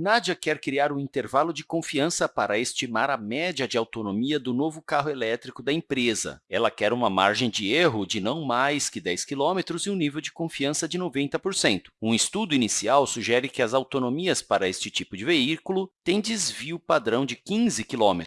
Nádia quer criar um intervalo de confiança para estimar a média de autonomia do novo carro elétrico da empresa. Ela quer uma margem de erro de não mais que 10 km e um nível de confiança de 90%. Um estudo inicial sugere que as autonomias para este tipo de veículo têm desvio padrão de 15 km.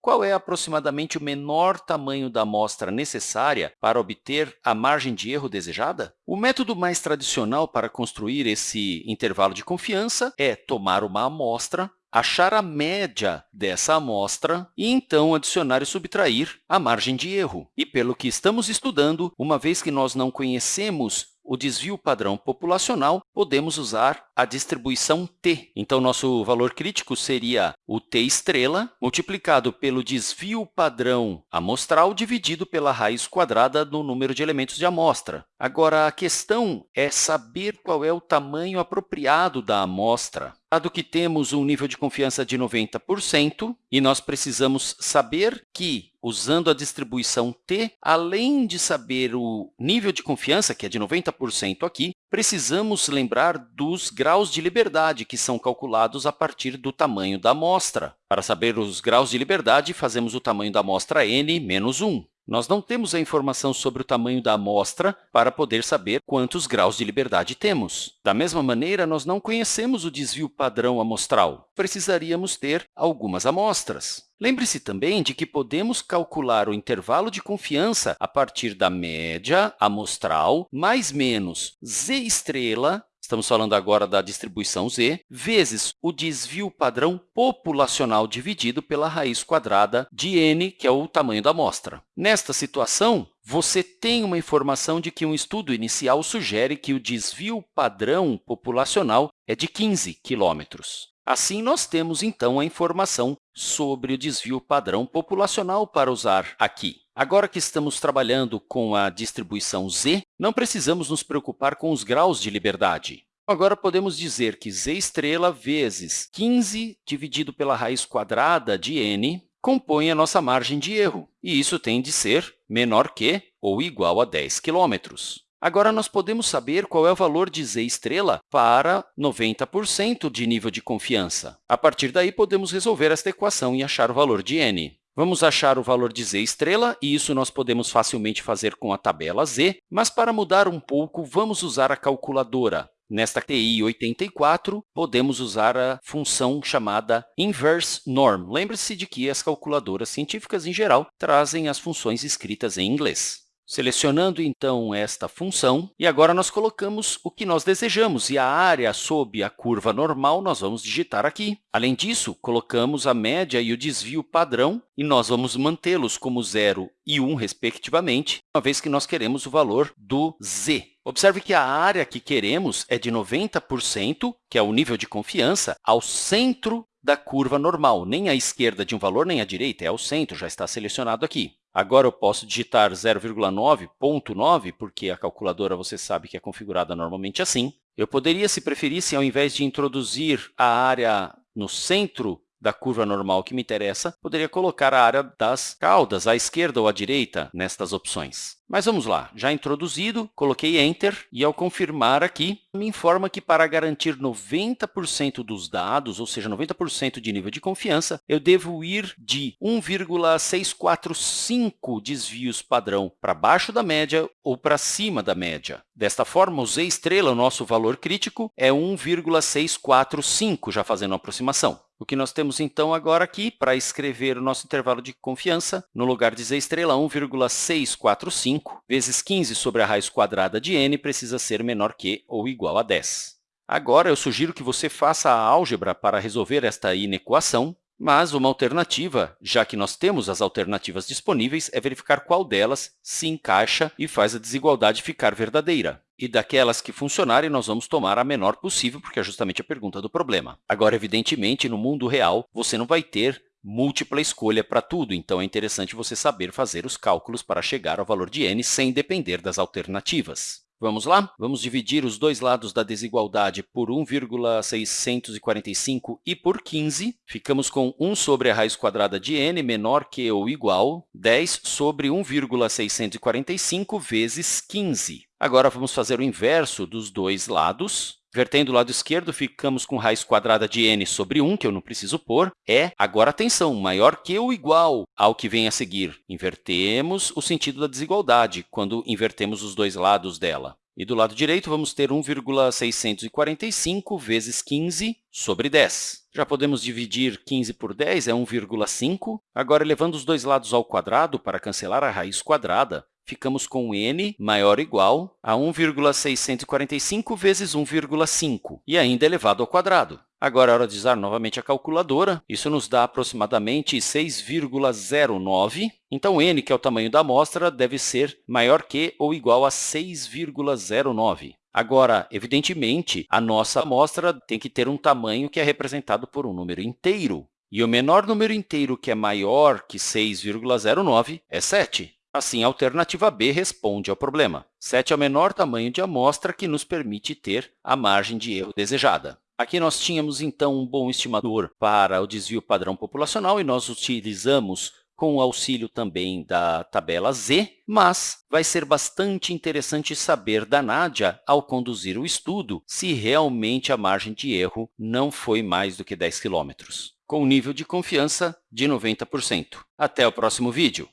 Qual é aproximadamente o menor tamanho da amostra necessária para obter a margem de erro desejada? O método mais tradicional para construir esse intervalo de confiança é tomar uma amostra, achar a média dessa amostra e, então, adicionar e subtrair a margem de erro. E, pelo que estamos estudando, uma vez que nós não conhecemos o desvio padrão populacional, podemos usar a distribuição t. Então, nosso valor crítico seria o t estrela multiplicado pelo desvio padrão amostral dividido pela raiz quadrada do número de elementos de amostra. Agora, a questão é saber qual é o tamanho apropriado da amostra. Dado que temos um nível de confiança de 90%, e nós precisamos saber que, usando a distribuição t, além de saber o nível de confiança, que é de 90% aqui, precisamos lembrar dos graus de liberdade, que são calculados a partir do tamanho da amostra. Para saber os graus de liberdade, fazemos o tamanho da amostra n menos 1. Nós não temos a informação sobre o tamanho da amostra para poder saber quantos graus de liberdade temos. Da mesma maneira, nós não conhecemos o desvio padrão amostral. Precisaríamos ter algumas amostras. Lembre-se também de que podemos calcular o intervalo de confiança a partir da média amostral mais menos z estrela Estamos falando agora da distribuição z, vezes o desvio padrão populacional dividido pela raiz quadrada de n, que é o tamanho da amostra. Nesta situação, você tem uma informação de que um estudo inicial sugere que o desvio padrão populacional é de 15 quilômetros. Assim, nós temos, então, a informação sobre o desvio padrão populacional para usar aqui. Agora que estamos trabalhando com a distribuição z, não precisamos nos preocupar com os graus de liberdade. Agora, podemos dizer que z estrela vezes 15 dividido pela raiz quadrada de n compõe a nossa margem de erro, e isso tem de ser menor que ou igual a 10 km. Agora, nós podemos saber qual é o valor de z estrela para 90% de nível de confiança. A partir daí, podemos resolver esta equação e achar o valor de n. Vamos achar o valor de z estrela, e isso nós podemos facilmente fazer com a tabela z, mas para mudar um pouco, vamos usar a calculadora. Nesta TI 84, podemos usar a função chamada inverse norm. Lembre-se de que as calculadoras científicas, em geral, trazem as funções escritas em inglês. Selecionando, então, esta função, e agora nós colocamos o que nós desejamos, e a área sob a curva normal nós vamos digitar aqui. Além disso, colocamos a média e o desvio padrão, e nós vamos mantê-los como 0 e 1, respectivamente, uma vez que nós queremos o valor do z. Observe que a área que queremos é de 90%, que é o nível de confiança, ao centro da curva normal, nem à esquerda de um valor, nem à direita, é ao centro, já está selecionado aqui. Agora, eu posso digitar 0,9.9, porque a calculadora você sabe que é configurada normalmente assim. Eu poderia, se preferisse, ao invés de introduzir a área no centro da curva normal que me interessa, poderia colocar a área das caudas à esquerda ou à direita nestas opções. Mas vamos lá, já introduzido, coloquei Enter e, ao confirmar aqui, me informa que para garantir 90% dos dados, ou seja, 90% de nível de confiança, eu devo ir de 1,645 desvios padrão para baixo da média ou para cima da média. Desta forma, o z estrela, o nosso valor crítico, é 1,645, já fazendo aproximação. O que nós temos, então, agora aqui, para escrever o nosso intervalo de confiança, no lugar de z estrela, 1,645 vezes 15 sobre a raiz quadrada de n precisa ser menor que ou igual a 10. Agora, eu sugiro que você faça a álgebra para resolver esta inequação, mas uma alternativa, já que nós temos as alternativas disponíveis, é verificar qual delas se encaixa e faz a desigualdade ficar verdadeira. E daquelas que funcionarem, nós vamos tomar a menor possível, porque é justamente a pergunta do problema. Agora, evidentemente, no mundo real, você não vai ter múltipla escolha para tudo, então é interessante você saber fazer os cálculos para chegar ao valor de n sem depender das alternativas. Vamos lá? Vamos dividir os dois lados da desigualdade por 1,645 e por 15. Ficamos com 1 sobre a raiz quadrada de n menor que ou igual 10 sobre 1,645 vezes 15. Agora, vamos fazer o inverso dos dois lados. Invertendo o lado esquerdo, ficamos com raiz quadrada de n sobre 1, que eu não preciso pôr, é, agora atenção, maior que ou igual ao que vem a seguir. Invertemos o sentido da desigualdade, quando invertemos os dois lados dela. E do lado direito, vamos ter 1,645 vezes 15 sobre 10. Já podemos dividir 15 por 10, é 1,5. Agora, elevando os dois lados ao quadrado para cancelar a raiz quadrada, ficamos com n maior ou igual a 1,645 vezes 1,5, e ainda elevado ao quadrado. Agora é hora de usar novamente a calculadora. Isso nos dá aproximadamente 6,09. Então, n, que é o tamanho da amostra, deve ser maior que ou igual a 6,09. Agora, evidentemente, a nossa amostra tem que ter um tamanho que é representado por um número inteiro. E o menor número inteiro que é maior que 6,09 é 7. Assim, a alternativa B responde ao problema. 7 é o menor tamanho de amostra que nos permite ter a margem de erro desejada. Aqui nós tínhamos, então, um bom estimador para o desvio padrão populacional e nós utilizamos com o auxílio também da tabela Z, mas vai ser bastante interessante saber da Nádia, ao conduzir o estudo, se realmente a margem de erro não foi mais do que 10 km, com nível de confiança de 90%. Até o próximo vídeo!